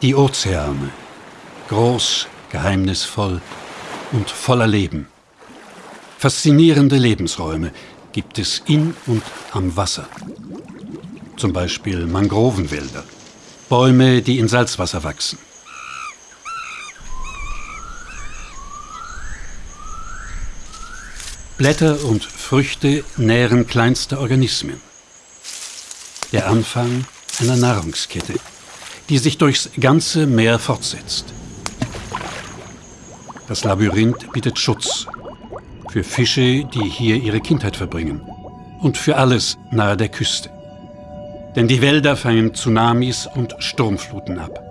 Die Ozeane. Groß, geheimnisvoll und voller Leben. Faszinierende Lebensräume gibt es in und am Wasser. Zum Beispiel Mangrovenwälder, Bäume, die in Salzwasser wachsen. Blätter und Früchte nähren kleinste Organismen. Der Anfang einer Nahrungskette die sich durchs ganze Meer fortsetzt. Das Labyrinth bietet Schutz für Fische, die hier ihre Kindheit verbringen und für alles nahe der Küste. Denn die Wälder fangen Tsunamis und Sturmfluten ab.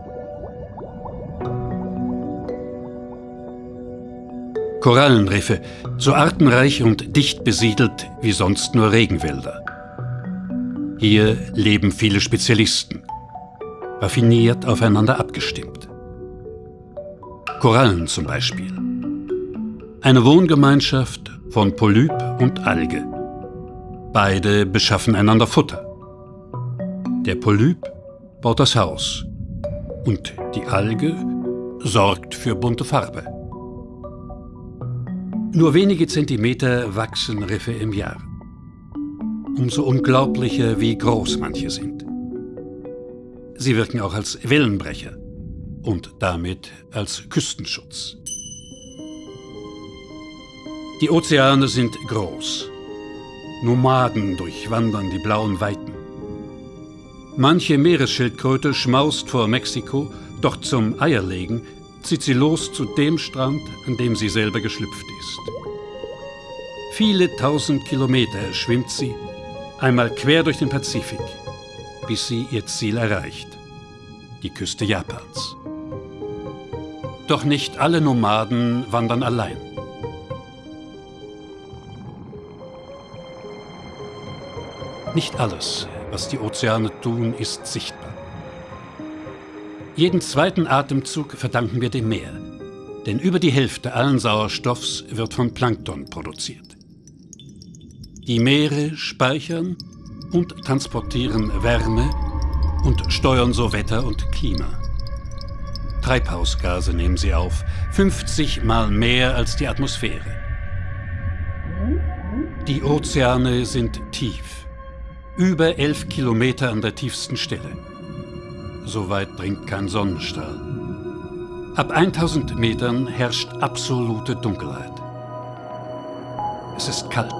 Korallenriffe, so artenreich und dicht besiedelt wie sonst nur Regenwälder. Hier leben viele Spezialisten – raffiniert aufeinander abgestimmt. Korallen zum Beispiel. Eine Wohngemeinschaft von Polyp und Alge. Beide beschaffen einander Futter. Der Polyp baut das Haus und die Alge sorgt für bunte Farbe. Nur wenige Zentimeter wachsen Riffe im Jahr. Umso unglaublicher, wie groß manche sind. Sie wirken auch als Wellenbrecher und damit als Küstenschutz. Die Ozeane sind groß. Nomaden durchwandern die blauen Weiten. Manche Meeresschildkröte schmaust vor Mexiko, doch zum Eierlegen zieht sie los zu dem Strand, an dem sie selber geschlüpft ist. Viele tausend Kilometer schwimmt sie, einmal quer durch den Pazifik bis sie ihr Ziel erreicht, die Küste Japans. Doch nicht alle Nomaden wandern allein. Nicht alles, was die Ozeane tun, ist sichtbar. Jeden zweiten Atemzug verdanken wir dem Meer, denn über die Hälfte allen Sauerstoffs wird von Plankton produziert. Die Meere speichern und transportieren Wärme und steuern so Wetter und Klima. Treibhausgase nehmen sie auf, 50 mal mehr als die Atmosphäre. Die Ozeane sind tief, über 11 Kilometer an der tiefsten Stelle. So weit dringt kein Sonnenstrahl. Ab 1000 Metern herrscht absolute Dunkelheit. Es ist kalt.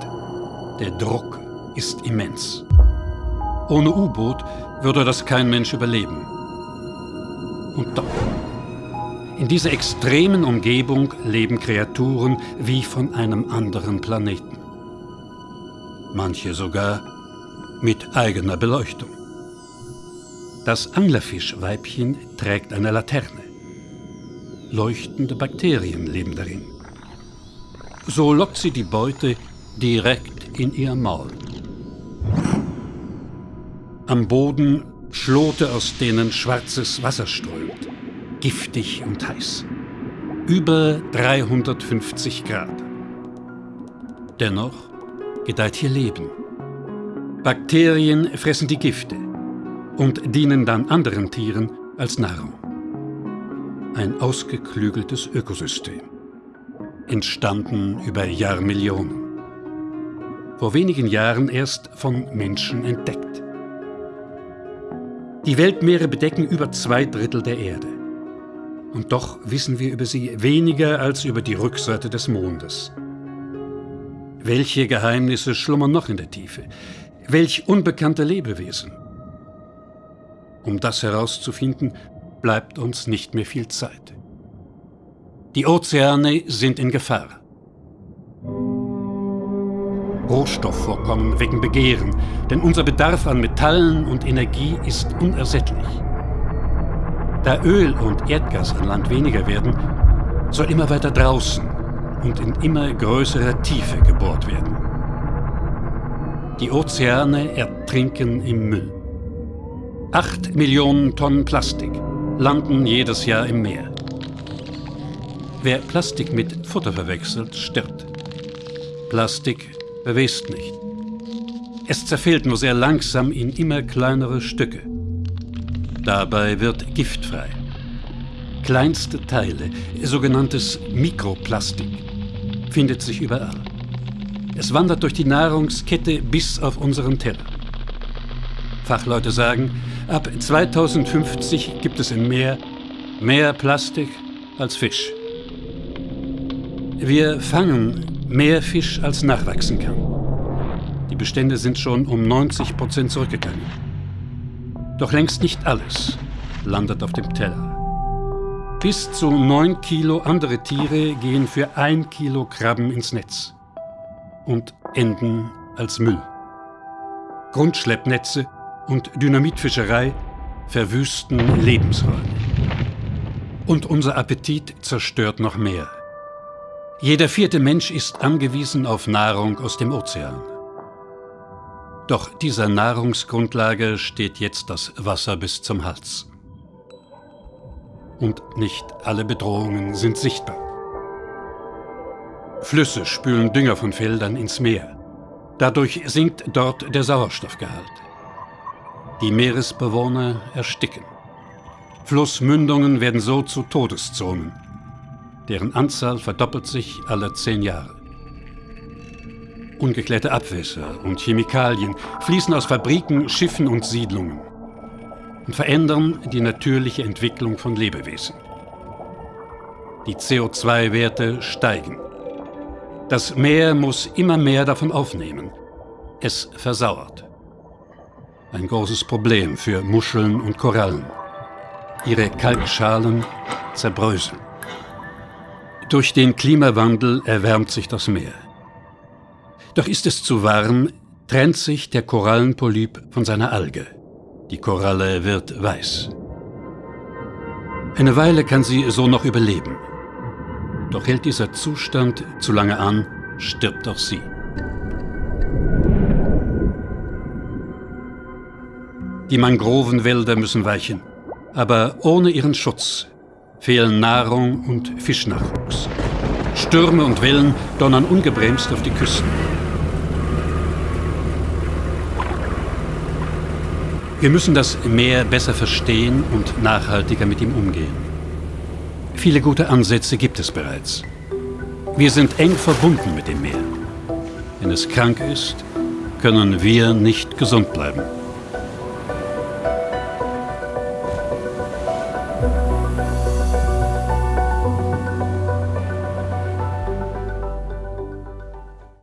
Der Druck ist immens. Ohne U-Boot würde das kein Mensch überleben. Und doch. In dieser extremen Umgebung leben Kreaturen wie von einem anderen Planeten. Manche sogar mit eigener Beleuchtung. Das Anglerfischweibchen trägt eine Laterne. Leuchtende Bakterien leben darin. So lockt sie die Beute direkt in ihr Maul. Am Boden Schlote, aus denen schwarzes Wasser strömt, giftig und heiß. Über 350 Grad. Dennoch gedeiht hier Leben. Bakterien fressen die Gifte und dienen dann anderen Tieren als Nahrung. Ein ausgeklügeltes Ökosystem. Entstanden über Jahrmillionen. Vor wenigen Jahren erst von Menschen entdeckt. Die Weltmeere bedecken über zwei Drittel der Erde. Und doch wissen wir über sie weniger als über die Rückseite des Mondes. Welche Geheimnisse schlummern noch in der Tiefe? Welch unbekannte Lebewesen? Um das herauszufinden, bleibt uns nicht mehr viel Zeit. Die Ozeane sind in Gefahr. Rohstoffvorkommen wecken Begehren, denn unser Bedarf an Metallen und Energie ist unersättlich. Da Öl und Erdgas an Land weniger werden, soll immer weiter draußen und in immer größerer Tiefe gebohrt werden. Die Ozeane ertrinken im Müll. Acht Millionen Tonnen Plastik landen jedes Jahr im Meer. Wer Plastik mit Futter verwechselt, stirbt. Plastik verwest nicht. Es zerfällt nur sehr langsam in immer kleinere Stücke. Dabei wird giftfrei kleinste Teile, sogenanntes Mikroplastik, findet sich überall. Es wandert durch die Nahrungskette bis auf unseren Teller. Fachleute sagen, ab 2050 gibt es im Meer mehr Plastik als Fisch. Wir fangen mehr Fisch, als nachwachsen kann. Die Bestände sind schon um 90 Prozent zurückgegangen. Doch längst nicht alles landet auf dem Teller. Bis zu 9 Kilo andere Tiere gehen für ein Kilo Krabben ins Netz und enden als Müll. Grundschleppnetze und Dynamitfischerei verwüsten Lebensräume. Und unser Appetit zerstört noch mehr. Jeder vierte Mensch ist angewiesen auf Nahrung aus dem Ozean. Doch dieser Nahrungsgrundlage steht jetzt das Wasser bis zum Hals. Und nicht alle Bedrohungen sind sichtbar. Flüsse spülen Dünger von Feldern ins Meer. Dadurch sinkt dort der Sauerstoffgehalt. Die Meeresbewohner ersticken. Flussmündungen werden so zu Todeszonen. Deren Anzahl verdoppelt sich alle zehn Jahre. Ungeklärte Abwässer und Chemikalien fließen aus Fabriken, Schiffen und Siedlungen und verändern die natürliche Entwicklung von Lebewesen. Die CO2-Werte steigen. Das Meer muss immer mehr davon aufnehmen. Es versauert. Ein großes Problem für Muscheln und Korallen. Ihre Kalkschalen zerbröseln. Durch den Klimawandel erwärmt sich das Meer. Doch ist es zu warm, trennt sich der Korallenpolyp von seiner Alge. Die Koralle wird weiß. Eine Weile kann sie so noch überleben. Doch hält dieser Zustand zu lange an, stirbt auch sie. Die Mangrovenwälder müssen weichen, aber ohne ihren Schutz fehlen Nahrung und Fischnachwuchs. Stürme und Wellen donnern ungebremst auf die Küsten. Wir müssen das Meer besser verstehen und nachhaltiger mit ihm umgehen. Viele gute Ansätze gibt es bereits. Wir sind eng verbunden mit dem Meer. Wenn es krank ist, können wir nicht gesund bleiben.